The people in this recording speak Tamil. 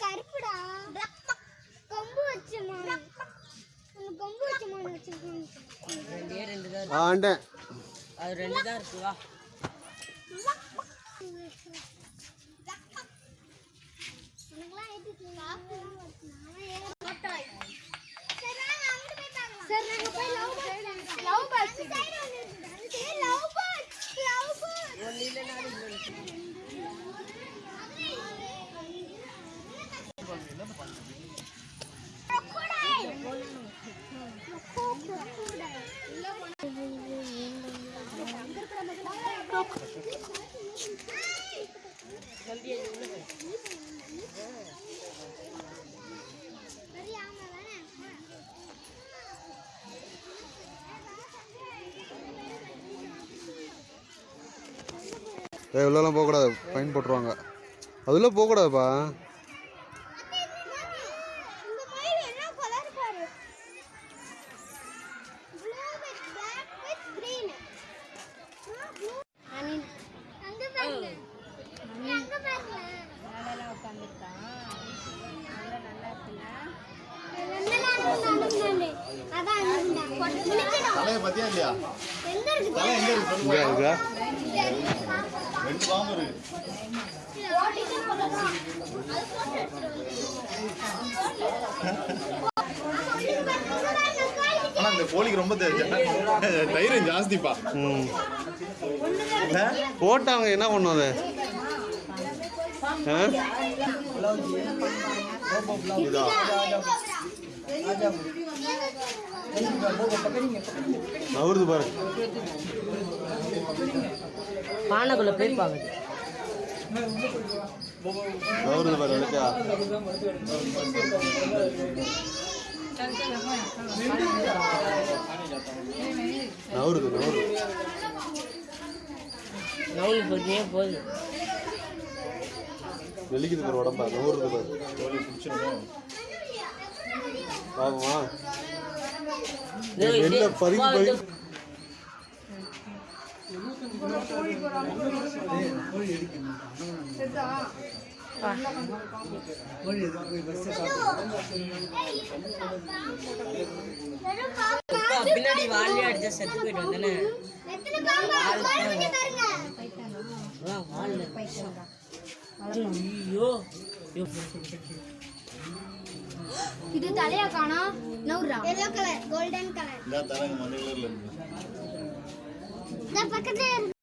கருப்புடா. கொம்பு வச்சு கொம்பு வச்சு மான் வச்சிருக்கேன் ரெண்டு தான் ரெண்டு தான் சார் நாங்க போய் லவ் லவ் பாக்ஸ் லவ் ஏய் உள்ளலாம் போகக்கூடாது. ஃபைன் போட்டுருவாங்க. அதுல போகக்கூடாதுப்பா. தலையை பத்தியா இல்லையா? தலை எங்க இருக்கு சொல்லு இங்கே இருக்கா? ரெண்டு பாம்பு இருக்கு. ஆனா இந்த கோழிக்கு ரொம்ப தைரியம் ஜாஸ்திப்பா. ம் போட்டாங்க என்ன பண்ணும் அது? ஆ? இதா. நவருது பாரு. பானைக்குள்ள போய் பாக்குது நவருது பாரு எடுக்கா நவருது நவருது நவுல் போட்டுனே போகுது. வெளிக்குது பாரு உடம்பா நவருது பாரு. வா, பதுங்கி இது- அப்பா, பின்னாடி வாழை அடிச்சா செத்து போயிட்டு வந்தானே. ஐயோ. இது தலையா காணோம் நவுறா. எல்லோ கலர் கோல்டன் கலர் இந்த தலைங்க மஞ்சள் கலர்ல இருக்கு. இந்த பக்கத்துல இருக்கு